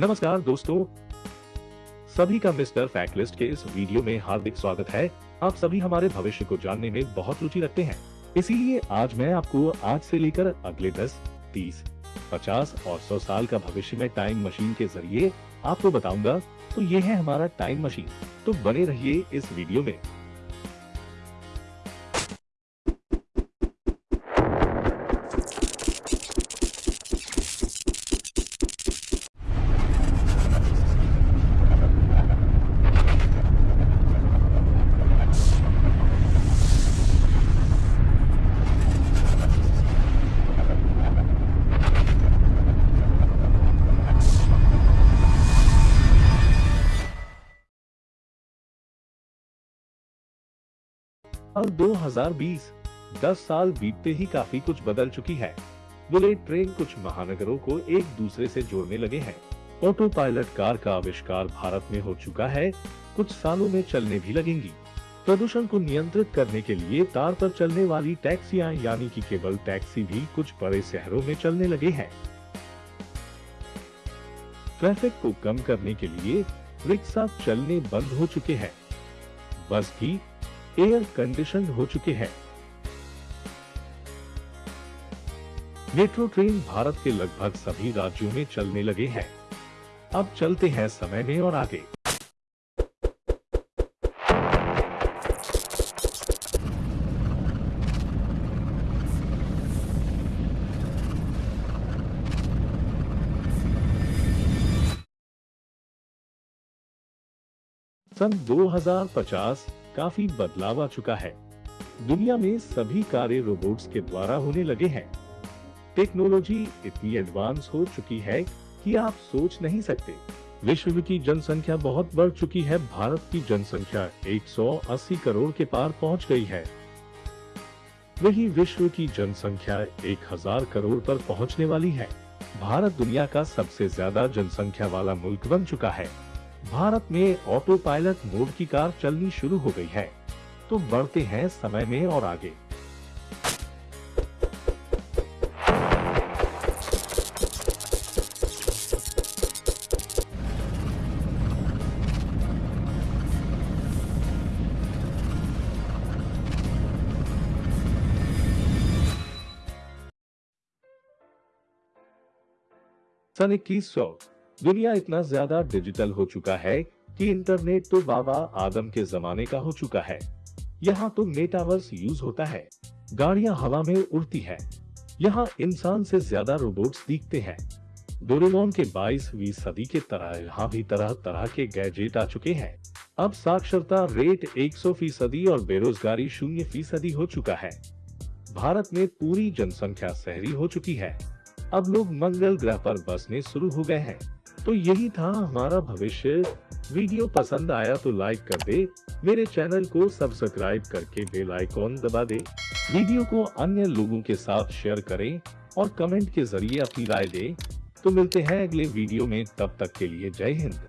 नमस्कार दोस्तों। सभी का मिस्टर फैक्ट लिस्ट के इस वीडियो में हार्दिक स्वागत है। आप सभी हमारे भविष्य को जानने में बहुत रुचि रखते हैं। इसीलिए आज मैं आपको आज से लेकर अगले 10, 30, 50 और 100 साल का भविष्य में टाइम मशीन के ज़रिए आपको बताऊँगा। तो ये है हमारा टाइम मशीन। तो बने रहिए इस वीडियो में। और 2020 10 साल बीतते ही काफ़ी कुछ बदल चुकी है। बुलेट ट्रेन कुछ महानगरों को एक दूसरे से जोड़ने लगे हैं। ऑटो पायलट कार का आविष्कार भारत में हो चुका है, कुछ सालों में चलने भी लगेंगी। प्रदूषण को नियंत्रित करने के लिए तार पर चलने वाली टैक्सियाँ, यानी कि केबल टैक्सी भी कुछ बड़े शहरों में चलने लगे हैं। ट्रैफ़िक को कम करने के लिए रिक्शा चलने बंद हो चुके हैं। बस भी एयर कंडीशन हो चुके हैं। मेट्रो ट्रेन भारत के लगभग सभी राज्यों में चलने लगे हैं। अब चलते हैं समय में और आगे। सन 2050 काफ़ी बदलाव आ चुका है। दुनिया में सभी कार्य रोबोट्स के द्वारा होने लगे हैं। टेक्नोलॉजी इतनी एडवांस हो चुकी है कि आप सोच नहीं सकते। विश्व की जनसंख्या बहुत बढ़ चुकी है। भारत की जनसंख्या 180 करोड़ के पार पहुँच गई है। वही विश्व की जनसंख्या 1000 करोड़ पर पहुँचने वाली है। भारत दुनिया का सबसे ज़्यादा जनसंख्या वाला मुल्क बन चुका है। भारत में ऑटो पायलट मोड की कार चलनी शुरू हो गई है। तो बढ़ते हैं समय में और आगे। सन इक्कीस दुनिया इतना ज़्यादा डिजिटल हो चुका है कि इंटरनेट तो बाबा आदम के जमाने का हो चुका है। यहाँ तो मेटावर्स यूज़ होता है। गाड़ियाँ हवा में उड़ती है। यहाँ इंसान से ज़्यादा रोबोट्स दिखते हैं। डोरेमोन के 22वीं सदी के तरह, यहाँ भी तरह तरह के गैजेट आ चुके हैं। अब साक्षरता रेट 100 फ़ीसदी और बेरोजगारी शून्य फ़ीसदी हो चुका है। भारत में पूरी जनसंख्या शहरी हो चुकी है। अब लोग मंगल ग्रह पर बसने शुरू हो गए हैं। तो यही था हमारा भविष्य। वीडियो पसंद आया तो लाइक कर दे। मेरे चैनल को सब्सक्राइब करके बेल आइकॉन दबा दे। वीडियो को अन्य लोगों के साथ शेयर करें और कमेंट के ज़रिए अपनी राय दे। तो मिलते हैं अगले वीडियो में। तब तक के लिए जय हिंद।